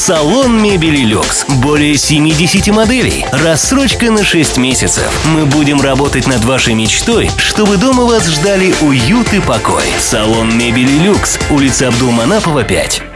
Салон мебели люкс. Более 70 моделей. Рассрочка на 6 месяцев. Мы будем работать над вашей мечтой, чтобы дома вас ждали уют и покой. Салон мебели люкс. Улица Абдулманапова 5.